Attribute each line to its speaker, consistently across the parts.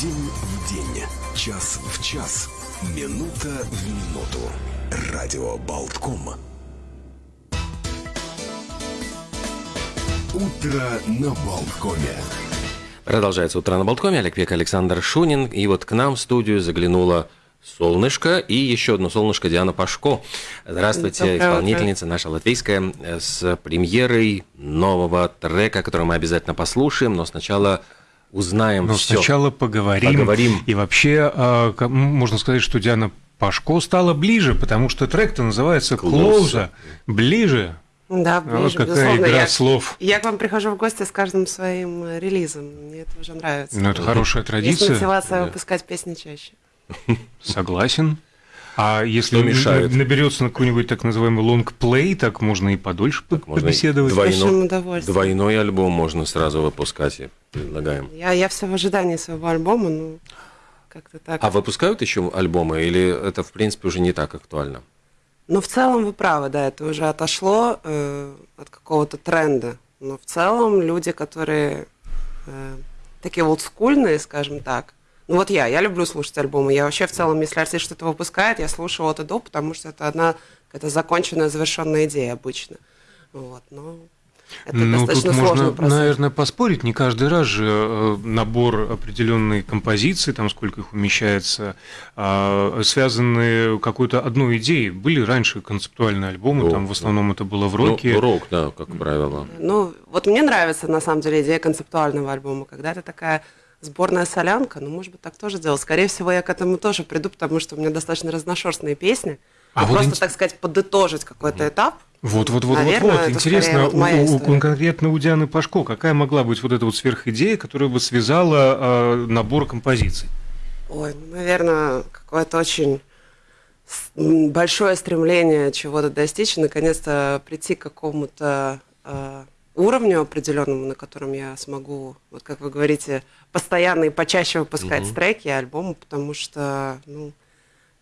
Speaker 1: День в день, час в час, минута в минуту. Радио Болтком. Утро на Болткоме.
Speaker 2: Продолжается «Утро на Болткоме». Олег Век, Александр Шунин. И вот к нам в студию заглянула солнышко и еще одно солнышко Диана Пашко. Здравствуйте,
Speaker 3: Доброе
Speaker 2: исполнительница наша латвийская э, с премьерой нового трека, который мы обязательно послушаем, но сначала узнаем
Speaker 4: Но
Speaker 2: все.
Speaker 4: сначала поговорим.
Speaker 2: Поговорим.
Speaker 4: И вообще, а, можно сказать, что Диана Пашко стала ближе, потому что трек-то называется. «Клоуза». Ближе.
Speaker 3: Да,
Speaker 4: А вот
Speaker 3: ближе,
Speaker 4: какая
Speaker 3: безусловно.
Speaker 4: игра
Speaker 3: Я,
Speaker 4: слов.
Speaker 3: я к вам прихожу в гости с каждым своим э, релизом. Мне это уже нравится.
Speaker 4: Ну, это хорошая
Speaker 3: Есть
Speaker 4: традиция.
Speaker 3: мотивация
Speaker 2: Да.
Speaker 3: выпускать песни чаще.
Speaker 4: Согласен. А если
Speaker 2: Что мешает?
Speaker 4: наберется на какой-нибудь так называемый лонгплей, так можно и подольше по-
Speaker 2: можно и
Speaker 4: побеседовать.
Speaker 3: большим
Speaker 2: Двойно-. Двойной альбом можно сразу выпускать, и предлагаем.
Speaker 3: Я, я все в ожидании своего альбома, ну, как-то так.
Speaker 2: А выпускают еще альбомы или это, в принципе, уже не так актуально?
Speaker 3: Но в целом вы правы, да, это уже отошло э, от какого-то тренда. Но в целом люди, которые э, такие олдскульные, скажем так, ну вот я, я люблю слушать альбомы. Я вообще в целом, если артист что-то выпускает, я слушаю от и до, потому что это одна какая-то законченная, завершенная идея обычно. Вот, но это
Speaker 4: Ну, тут
Speaker 3: достаточно сложный
Speaker 4: можно,
Speaker 3: процесс.
Speaker 4: наверное, поспорить. Не каждый раз же э, набор определенной композиции, там сколько их умещается, а, связаны какой-то одной идеей. Были раньше концептуальные альбомы,
Speaker 2: О,
Speaker 4: там в основном это было в
Speaker 2: Ну,
Speaker 4: роке.
Speaker 2: рок, да, как правило.
Speaker 3: Ну, вот мне нравится, на самом деле, идея концептуального альбома, когда это такая сборная солянка, ну, может быть, так тоже делать. Скорее всего, я к этому тоже приду, потому что у меня достаточно разношерстные песни.
Speaker 4: А
Speaker 3: И
Speaker 4: вот
Speaker 3: просто,
Speaker 4: ин-
Speaker 3: так сказать, подытожить какой-то этап.
Speaker 4: Вот, вот, вот,
Speaker 3: Наверное,
Speaker 4: вот, вот.
Speaker 3: это
Speaker 4: Интересно,
Speaker 3: вот
Speaker 4: у, у- конкретно у Дианы Пашко, какая могла быть вот эта вот сверхидея, которая бы связала э, набор композиций?
Speaker 3: Ой, ну, наверное, какое-то очень большое стремление чего-то достичь, наконец-то прийти к какому-то э, уровню определенному, на котором я смогу, вот как вы говорите, постоянно и почаще выпускать
Speaker 2: Мгм.
Speaker 3: треки и альбомы, потому что, ну,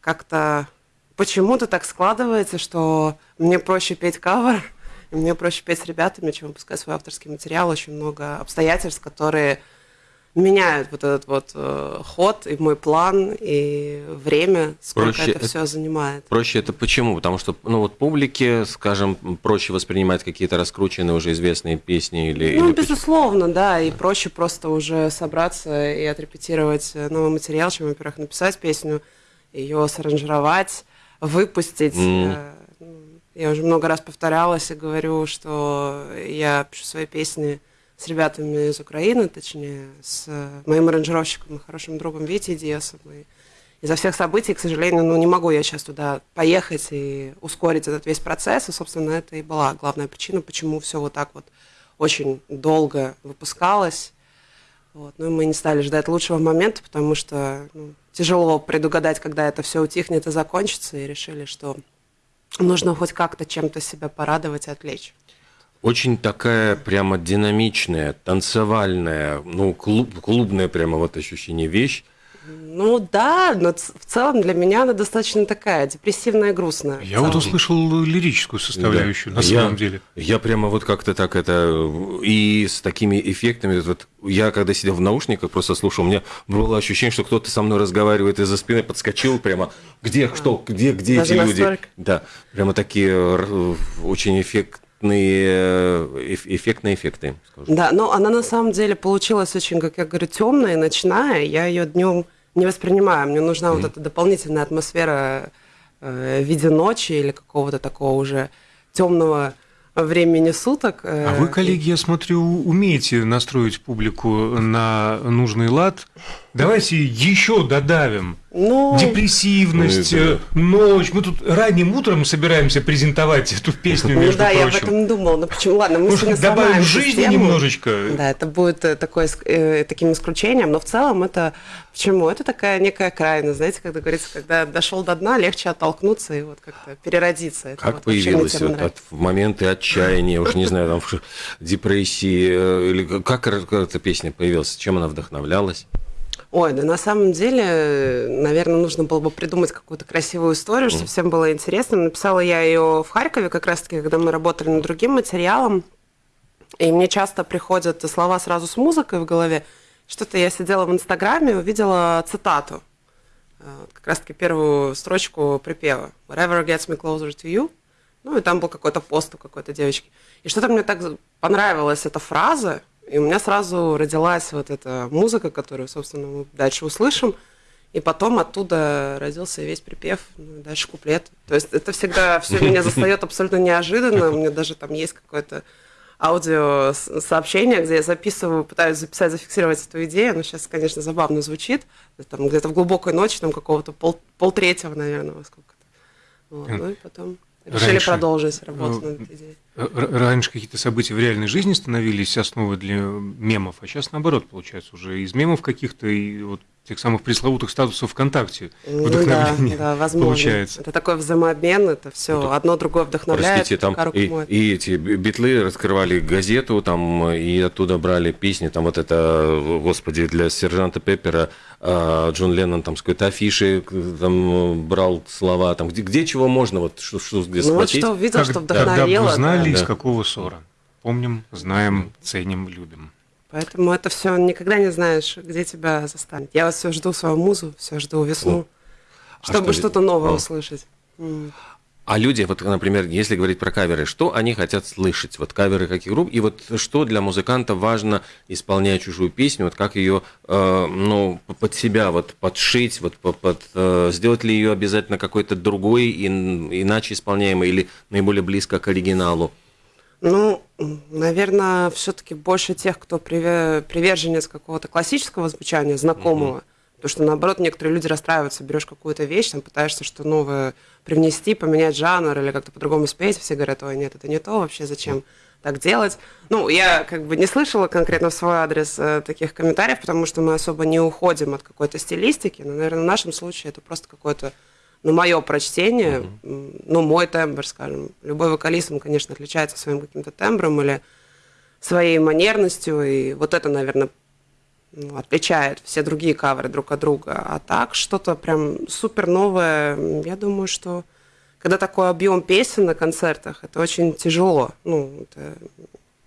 Speaker 3: как-то почему-то так складывается, что мне проще петь кавер, и мне проще петь с ребятами, чем выпускать свой авторский материал. Очень много обстоятельств, которые меняют вот этот вот э, ход и мой план, и время, сколько
Speaker 2: Проще
Speaker 3: это все занимает.
Speaker 2: Проще это почему? Потому что, ну вот публике, скажем, проще воспринимать какие-то раскрученные уже известные песни или...
Speaker 3: Ну,
Speaker 2: или почему?
Speaker 3: безусловно, да, и проще просто уже собраться и отрепетировать новый материал, чем, во-первых, написать песню, ее саранжировать, выпустить. Ну, Я уже много раз повторялась и говорю, что я пишу свои песни с ребятами из Украины, точнее, с э, моим аранжировщиком и хорошим другом Витей Диасом. И из-за всех событий, к сожалению, ну, не могу я сейчас туда поехать и ускорить этот весь процесс. И, собственно, это и была главная причина, почему все вот так вот очень долго выпускалось. Вот. Ну и мы не стали ждать лучшего момента, потому что ну, тяжело предугадать, когда это все утихнет и закончится, и решили, что нужно хоть как-то чем-то себя порадовать и отвлечь.
Speaker 2: Очень такая прямо динамичная, танцевальная, ну, клуб, клубная прямо вот ощущение вещь.
Speaker 3: Ну да, но в целом для меня она достаточно такая депрессивная грустная.
Speaker 4: Я вот услышал лирическую составляющую, на
Speaker 2: Я-
Speaker 4: самом деле.
Speaker 2: Я прямо вот как-то так это... И с такими эффектами... Вот, я когда сидел в наушниках, просто слушал, у меня было ощущение, что кто-то со мной разговаривает из-за спины, подскочил прямо. Где, что, где, где
Speaker 3: Даже
Speaker 2: эти люди?
Speaker 3: настолько?
Speaker 2: Да, прямо такие очень эффектные, э, эф- эффектные эффекты, скажу.
Speaker 3: Да, но она на самом деле получилась очень, как я говорю, темная и ночная. Я ее днем не воспринимаю. Мне нужна вот эта дополнительная атмосфера э, в виде ночи или какого-то такого уже темного времени суток. э,
Speaker 4: А вы, коллеги, я смотрю, умеете настроить публику на нужный лад. Давайте еще додавим.
Speaker 3: Ну,
Speaker 4: Депрессивность,
Speaker 2: Ну, это
Speaker 4: ночь. Мы тут ранним утром собираемся презентовать эту песню,
Speaker 3: ну
Speaker 4: между
Speaker 3: да, я об
Speaker 4: прочим.
Speaker 3: этом думала. Но почему? Ладно, мы
Speaker 4: Может,
Speaker 3: сегодня
Speaker 4: добавим жизни
Speaker 3: систему.
Speaker 4: немножечко.
Speaker 3: Да, это будет э, такое, э, таким исключением, но в целом это почему? Это такая некая крайность, знаете, когда говорится, когда дошел до дна, легче оттолкнуться и вот как-то переродиться. Это
Speaker 2: Как
Speaker 3: вот тема
Speaker 2: вот от, в моменты отчаяния, уж не знаю, там, в депрессии, э, или как эта песня появилась, чем она вдохновлялась?
Speaker 3: Ой, да на самом деле, наверное, нужно было бы придумать какую-то красивую историю, чтобы всем было интересно. Написала я ее в Харькове, как раз-таки, когда мы работали над другим материалом. И мне часто приходят слова сразу с музыкой в голове. что-то я сидела в Инстаграме, увидела цитату, э, как раз-таки первую строчку припева «Whatever gets me closer to you», ну, и там был какой-то пост у какой-то девочки. И что-то мне так понравилась эта фраза, и у меня сразу родилась вот эта музыка, которую, собственно, мы дальше услышим. И потом оттуда родился весь припев, ну, дальше куплет. То есть это всегда все меня застает абсолютно неожиданно. У меня даже там есть какое-то аудио сообщение, где я записываю, пытаюсь записать, зафиксировать эту идею. Но сейчас, конечно, забавно звучит. Там где-то в глубокой ночи, там какого-то пол, полтретьего, наверное, во сколько-то. Вот. Ну и потом решили раньше, продолжить работу над этой идеей.
Speaker 4: Раньше какие-то события в реальной жизни становились основой для мемов, а сейчас наоборот, получается, уже из мемов каких-то и вот тех самых пресловутых статусов ВКонтакте
Speaker 3: ну, вдохновение да, да, возможно. получается. Это такой взаимообмен, это все это, одно другое вдохновляет.
Speaker 2: Простите, там и, и эти битлы раскрывали газету, там и оттуда брали песни, там вот это, господи, для сержанта Пеппера а, Джон Леннон там с какой-то афиши там брал слова, там где, где чего можно, вот что, что где
Speaker 3: ну, схватить. Вот что увидел, как, что вдохновило.
Speaker 4: Когда бы узнали, да. из какого ссора. Помним, знаем, ценим, любим.
Speaker 3: Поэтому это все никогда не знаешь, где тебя застанет. Я вот все жду свою музу, все жду весну, а чтобы что то новое а. услышать.
Speaker 2: А люди, вот, например, если говорить про каверы, что они хотят слышать? Вот каверы каких групп? И вот что для музыканта важно, исполняя чужую песню, вот как ее, э, ну, под себя вот подшить, вот под, э, сделать ли ее обязательно какой-то другой, и, иначе исполняемый или наиболее близко к оригиналу?
Speaker 3: Ну, наверное, все-таки больше тех, кто приверженец какого-то классического звучания, знакомого. Mm-hmm. Потому что, наоборот, некоторые люди расстраиваются, берешь какую-то вещь, там пытаешься что новое привнести, поменять жанр или как-то по-другому спеть, все говорят, ой, нет, это не то вообще, зачем так делать. Ну, я как бы не слышала конкретно в свой адрес э, таких комментариев, потому что мы особо не уходим от какой-то стилистики, но, наверное, в нашем случае это просто какое-то ну, мое прочтение, mm-hmm. ну, мой тембр, скажем. Любой вокалист, он, конечно, отличается своим каким-то тембром или своей манерностью, и вот это, наверное, ну, отличает все другие каверы друг от друга. А так, что-то прям супер новое, я думаю, что когда такой объем песен на концертах, это очень тяжело. Ну, это...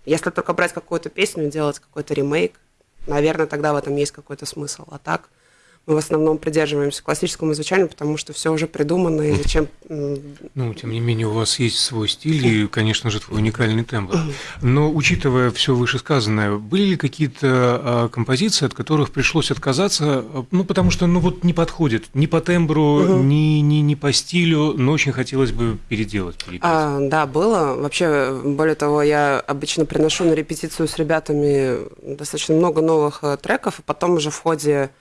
Speaker 3: Если только брать какую-то песню и делать какой-то ремейк, наверное, тогда в этом есть какой-то смысл. А так – мы в основном придерживаемся классическому звучанию, потому что все уже придумано, и зачем...
Speaker 4: Ну, тем не менее, у вас есть свой стиль и, конечно же, твой уникальный тембр. Но, учитывая все вышесказанное, были ли какие-то а, композиции, от которых пришлось отказаться, ну, потому что, ну, вот не подходит ни по тембру, угу. ни, ни, ни по стилю, но очень хотелось бы переделать,
Speaker 3: А, да, было. Вообще, более того, я обычно приношу на репетицию с ребятами достаточно много новых э, треков, и потом уже в ходе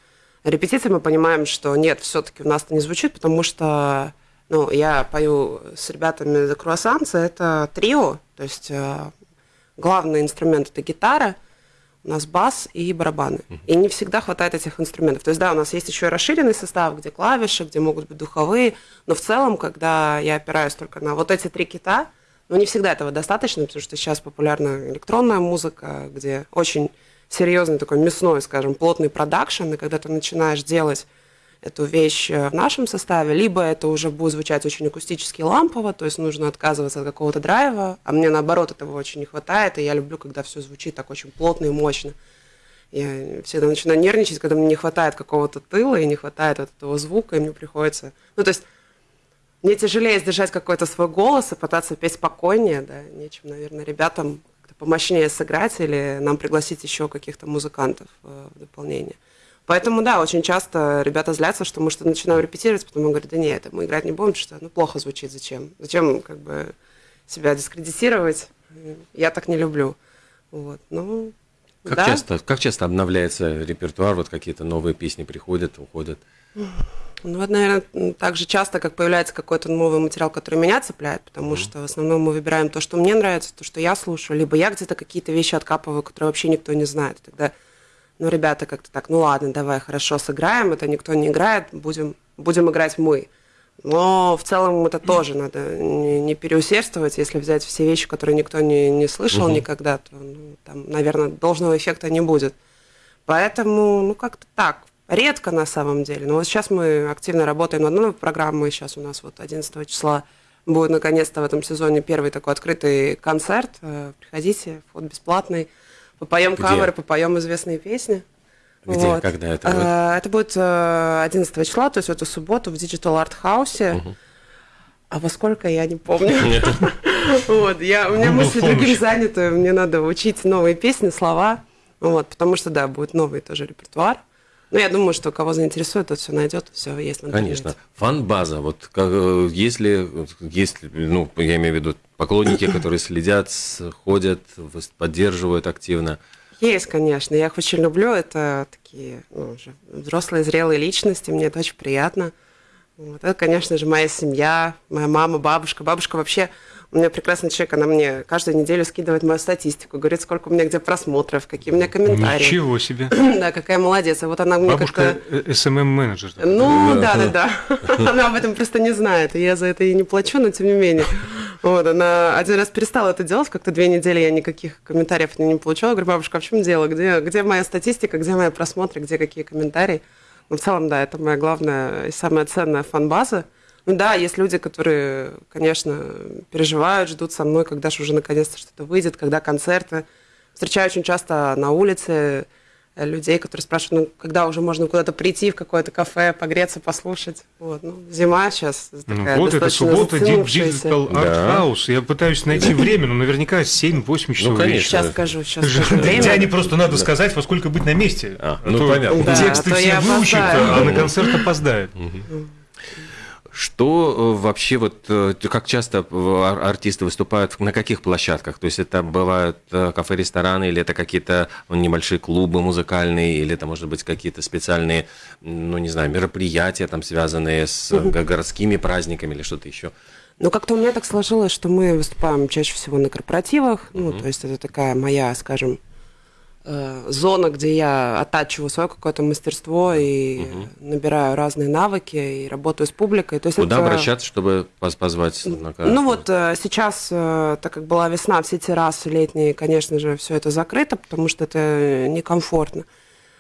Speaker 3: репетиции мы понимаем, что нет, все-таки у нас это не звучит, потому что ну, я пою с ребятами The Croissants, это трио, то есть э, главный инструмент это гитара, у нас бас и барабаны. И не всегда хватает этих инструментов. То есть, да, у нас есть еще и расширенный состав, где клавиши, где могут быть духовые, но в целом, когда я опираюсь только на вот эти три кита, ну, не всегда этого достаточно, потому что сейчас популярна электронная музыка, где очень серьезный такой мясной, скажем, плотный продакшн, и когда ты начинаешь делать эту вещь э, в нашем составе, либо это уже будет звучать очень акустически лампово, то есть нужно отказываться от какого-то драйва, а мне наоборот этого очень не хватает, и я люблю, когда все звучит так очень плотно и мощно. Я всегда начинаю нервничать, когда мне не хватает какого-то тыла и не хватает вот этого звука, и мне приходится... Ну, то есть мне тяжелее сдержать какой-то свой голос и пытаться петь спокойнее, да, нечем, наверное, ребятам помощнее сыграть или нам пригласить еще каких-то музыкантов э, в дополнение. Поэтому, да, очень часто ребята злятся, что мы что-то начинаем репетировать, потом говорят, да нет, мы играть не будем, что ну, плохо звучит, зачем? Зачем как бы себя дискредитировать? Я так не люблю. Вот, ну,
Speaker 2: как,
Speaker 3: да?
Speaker 2: часто, как часто обновляется репертуар, вот какие-то новые песни приходят, уходят?
Speaker 3: Ну, вот, наверное, так же часто, как появляется какой-то новый материал, который меня цепляет, потому mm-hmm. что в основном мы выбираем то, что мне нравится, то, что я слушаю, либо я где-то какие-то вещи откапываю, которые вообще никто не знает. Тогда, ну, ребята как-то так, ну ладно, давай, хорошо, сыграем, это никто не играет, будем, будем играть мы. Но в целом это тоже надо не, переусердствовать, если взять все вещи, которые никто не, не слышал mm-hmm. никогда, то, ну, там, наверное, должного эффекта не будет. Поэтому, ну, как-то так. Редко на самом деле. Но вот сейчас мы активно работаем над новой программой. Сейчас у нас вот 11 числа будет наконец-то в этом сезоне первый такой открытый концерт. Э, приходите, вход бесплатный. Попоем каверы, попоем известные песни.
Speaker 2: Где,
Speaker 3: Вот.
Speaker 2: когда это будет?
Speaker 3: Э, Это будет э, 11 числа, то есть в эту субботу в Digital Art House. А во сколько, я не помню. Вот, я, у меня
Speaker 4: Google
Speaker 3: мысли другим заняты, мне надо учить новые песни, слова, вот, потому что, да, будет новый тоже репертуар. Но я думаю, что кого заинтересует, тот все найдет, все есть.
Speaker 2: Конечно. Фан-база. Вот как, если, если, ну, я имею в виду поклонники, которые следят, ходят, поддерживают активно.
Speaker 3: Есть, конечно, я их очень люблю, это такие ну, уже взрослые, зрелые личности, мне это очень приятно. Вот. Это, конечно же, моя семья, моя мама, бабушка. Бабушка вообще, у меня прекрасный человек, она мне каждую неделю скидывает мою статистику, говорит, сколько у меня где просмотров, какие у меня комментарии.
Speaker 4: Ничего себе.
Speaker 3: Да, какая молодец. И вот она мне
Speaker 4: Бабушка
Speaker 3: как-то...
Speaker 4: СММ-менеджер.
Speaker 3: Ну, да, да, да. Она об этом просто не знает, и я за это и не плачу, но тем не менее. Вот, она один раз перестала это делать, как-то две недели я никаких комментариев не получала. Говорю, бабушка, а в чем дело? Где, где моя статистика, где мои просмотры, где какие комментарии? Ну, в целом, да, это моя главная и самая ценная фан-база. Ну да, есть люди, которые, конечно, переживают, ждут со мной, когда же уже наконец-то что-то выйдет, когда концерты. Встречаю очень часто на улице э, людей, которые спрашивают, ну, когда уже можно куда-то прийти в какое-то кафе, погреться, послушать. Вот, ну, зима сейчас
Speaker 4: Ну,
Speaker 3: такая
Speaker 4: вот это суббота. Digital Art
Speaker 2: Да.
Speaker 4: House. Я пытаюсь найти время, но наверняка 7-8 часов
Speaker 2: конечно.
Speaker 4: вечера.
Speaker 3: Сейчас скажу, сейчас скажу время.
Speaker 5: Диане просто надо сказать, во сколько быть на месте.
Speaker 2: А,
Speaker 5: А
Speaker 2: ну,
Speaker 5: то
Speaker 2: понятно.
Speaker 5: Тексты
Speaker 3: а
Speaker 5: все
Speaker 3: опоздаю.
Speaker 5: а на концерт опоздает.
Speaker 2: Что э, вообще вот, э, как часто э, ар- артисты выступают, на каких площадках? То есть это бывают кафе, рестораны, или это какие-то ну, небольшие клубы музыкальные, или это, может быть, какие-то специальные, ну, не знаю, мероприятия, там, связанные с го- городскими праздниками или что-то еще?
Speaker 3: Ну, как-то у меня так сложилось, что мы выступаем чаще всего на корпоративах. Ну, то есть это такая моя, скажем, э, зона, где я оттачиваю свое какое-то мастерство и набираю разные навыки и работаю с публикой. То есть
Speaker 2: Куда
Speaker 3: это-
Speaker 2: обращаться, чтобы поз- позвать? на ка-
Speaker 3: Ну вот э, сейчас, э, так как была весна, все террасы летние, конечно же, все это закрыто, потому что это некомфортно.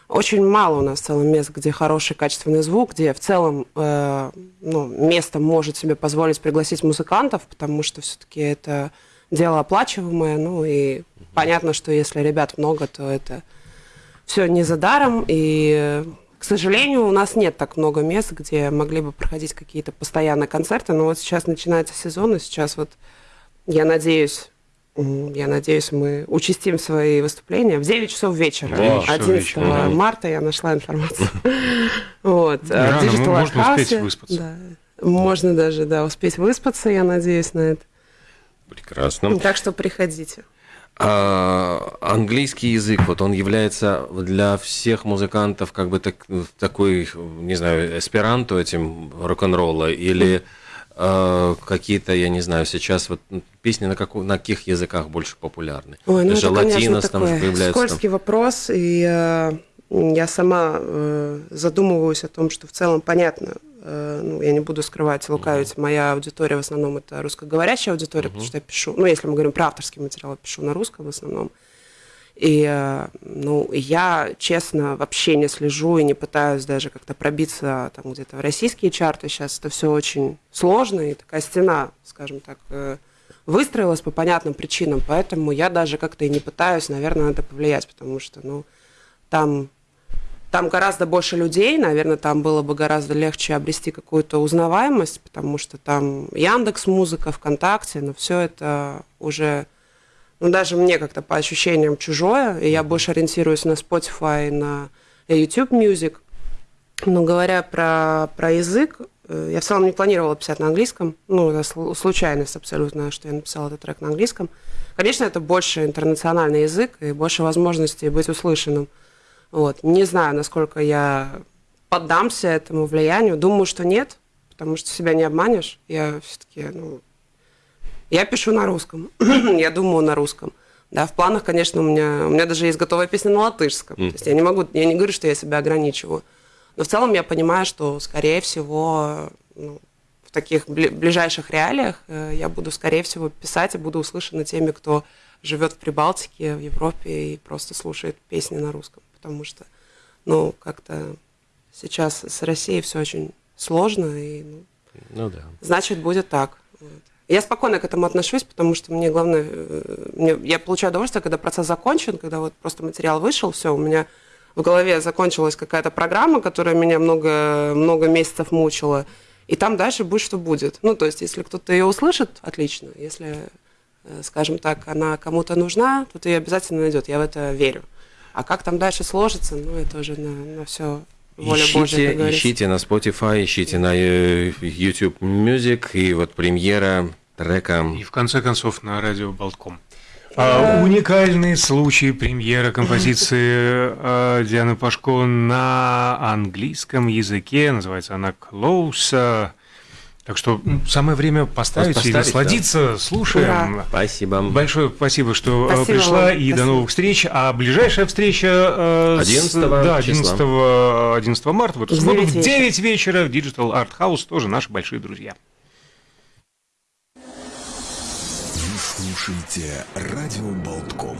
Speaker 3: Очень мало у нас в целом мест, где хороший качественный звук, где в целом э, ну, место может себе позволить пригласить музыкантов, потому что все-таки это дело оплачиваемое. Ну и понятно, что если ребят много, то это все не за даром. И, к сожалению, у нас нет так много мест, где могли бы проходить какие-то постоянные концерты. Но вот сейчас начинается сезон, и сейчас вот я надеюсь, я надеюсь, мы участим свои выступления в 9 часов вечера.
Speaker 4: Девять часов
Speaker 3: 11
Speaker 4: вечера,
Speaker 2: да.
Speaker 3: марта я нашла информацию. Вот. Digital
Speaker 4: ну, можно успеть выспаться.
Speaker 3: Можно даже, да, успеть выспаться, я надеюсь на это.
Speaker 2: Прекрасно.
Speaker 3: Так что приходите.
Speaker 2: А, английский язык, вот он является для всех музыкантов как бы так, такой, не знаю, эсперанто этим рок-н-ролла или э, какие-то, я не знаю, сейчас вот песни на, каку- на каких языках больше популярны?
Speaker 3: Ой, ну
Speaker 2: Даже
Speaker 3: это, конечно,
Speaker 2: латинос там же появляется. там.
Speaker 3: скользкий вопрос, и э, я сама э, задумываюсь о том, что в целом понятно, ну, я не буду скрывать, лукавить, моя аудитория в основном это русскоговорящая аудитория, потому что я пишу, ну, если мы говорим про авторский материал, я пишу на русском в основном. И, э, ну, я, честно, вообще не слежу и не пытаюсь даже как-то пробиться там где-то в российские чарты. Сейчас это все очень сложно, и такая стена, скажем так, э, выстроилась по понятным причинам, поэтому я даже как-то и не пытаюсь, наверное, на это повлиять, потому что, ну, там, там гораздо больше людей, наверное, там было бы гораздо легче обрести какую-то узнаваемость, потому что там Яндекс Музыка, ВКонтакте, но все это уже, ну, даже мне как-то по ощущениям чужое, и я больше ориентируюсь на Spotify, на YouTube Music. Но говоря про, про язык, э, я в целом не планировала писать на английском. Ну, это слу- случайность абсолютно, что я написала этот трек на английском. Конечно, это больше интернациональный язык и больше возможностей быть услышанным. Вот. Не знаю, насколько я поддамся этому влиянию. Думаю, что нет, потому что себя не обманешь. Я все-таки, ну, я пишу на русском, я думаю на русском. Да, в планах, конечно, у меня, у меня даже есть готовая песня на латышском. То есть я не могу, я не говорю, что я себя ограничиваю. Но в целом я понимаю, что, скорее всего, ну, в таких бли- ближайших реалиях э, я буду, скорее всего, писать и буду услышана теми, кто живет в Прибалтике, в Европе и просто слушает песни на русском. Потому что, ну, как-то сейчас с Россией все очень сложно, и ну,
Speaker 2: Ну да.
Speaker 3: значит, будет так. Вот. Я спокойно к этому отношусь, потому что мне главное, э, мне, я получаю удовольствие, когда процесс закончен, когда вот просто материал вышел, все, у меня в голове закончилась какая-то программа, которая меня много, много месяцев мучила, и там дальше будет, что будет. Ну, то есть, если кто-то ее услышит, отлично. Если, э, скажем так, она кому-то нужна, то ты ее обязательно найдет. Я в это верю. А как там дальше сложится, ну, это уже на, на все воля
Speaker 2: ищите,
Speaker 3: Божья,
Speaker 2: ищите на Spotify, ищите на э, YouTube Music, и вот премьера трека.
Speaker 4: И в конце концов на радио Болтком. А, уникальный случай премьера композиции а, Дианы Пашко на английском языке. Называется она «Close». Так что самое время поставить, и
Speaker 2: Поставить,
Speaker 4: насладиться. Слушаем.
Speaker 3: Ура.
Speaker 2: Спасибо.
Speaker 4: Большое спасибо, что э,
Speaker 3: Спасибо
Speaker 4: пришла,
Speaker 3: вам.
Speaker 4: и до
Speaker 3: Спасибо.
Speaker 4: новых встреч. А ближайшая встреча э, с-
Speaker 2: 11
Speaker 4: да, 11,
Speaker 2: числа.
Speaker 4: 11 марта в эту
Speaker 3: В
Speaker 4: субботу в
Speaker 3: 9
Speaker 4: 9 вечера в Digital Art House, тоже наши большие друзья.
Speaker 1: Вы слушаете радио Болтком.